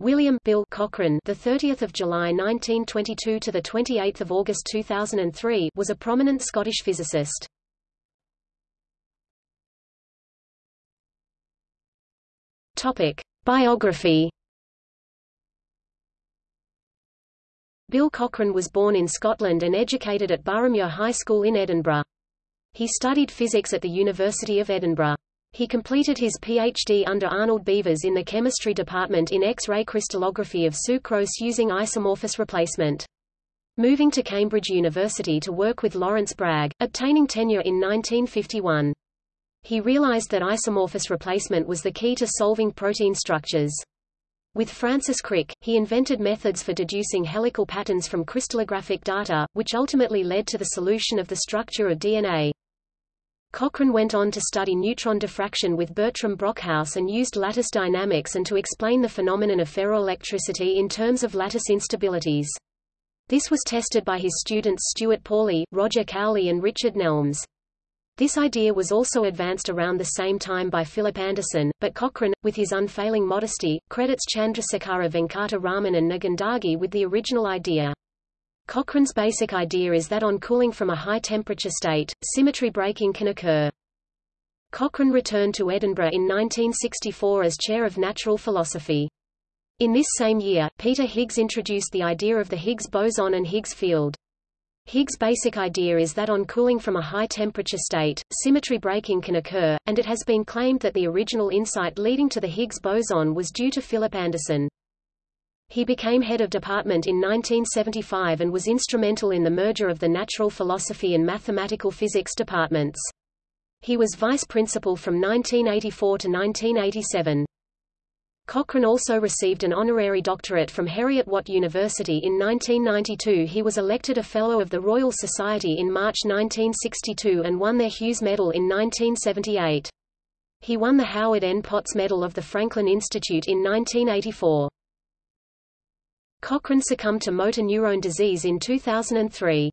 William Bill Cochran, the 30th of July 1922 to the 28th of August 2003, was a prominent Scottish physicist. Topic: Biography. Bill Cochran was born in Scotland and educated at Boroughmuir High School in Edinburgh. He studied physics at the University of Edinburgh. He completed his PhD under Arnold Beevers in the chemistry department in X-ray crystallography of sucrose using isomorphous replacement. Moving to Cambridge University to work with Lawrence Bragg, obtaining tenure in 1951. He realized that isomorphous replacement was the key to solving protein structures. With Francis Crick, he invented methods for deducing helical patterns from crystallographic data, which ultimately led to the solution of the structure of DNA. Cochran went on to study neutron diffraction with Bertram Brockhouse and used lattice dynamics and to explain the phenomenon of ferroelectricity in terms of lattice instabilities. This was tested by his students Stuart Pawley, Roger Cowley and Richard Nelmes. This idea was also advanced around the same time by Philip Anderson, but Cochran, with his unfailing modesty, credits Chandrasekhara Venkata Raman and Nedungadi with the original idea. Cochran's basic idea is that on cooling from a high-temperature state, symmetry breaking can occur. Cochran returned to Edinburgh in 1964 as chair of natural philosophy. In this same year, Peter Higgs introduced the idea of the Higgs boson and Higgs field. Higgs' basic idea is that on cooling from a high-temperature state, symmetry breaking can occur, and it has been claimed that the original insight leading to the Higgs boson was due to Philip Anderson. He became head of department in 1975 and was instrumental in the merger of the natural philosophy and mathematical physics departments. He was vice principal from 1984 to 1987. Cochran also received an honorary doctorate from Heriot-Watt University in 1992 He was elected a Fellow of the Royal Society in March 1962 and won their Hughes Medal in 1978. He won the Howard N. Potts Medal of the Franklin Institute in 1984. Cochran succumbed to motor neurone disease in 2003.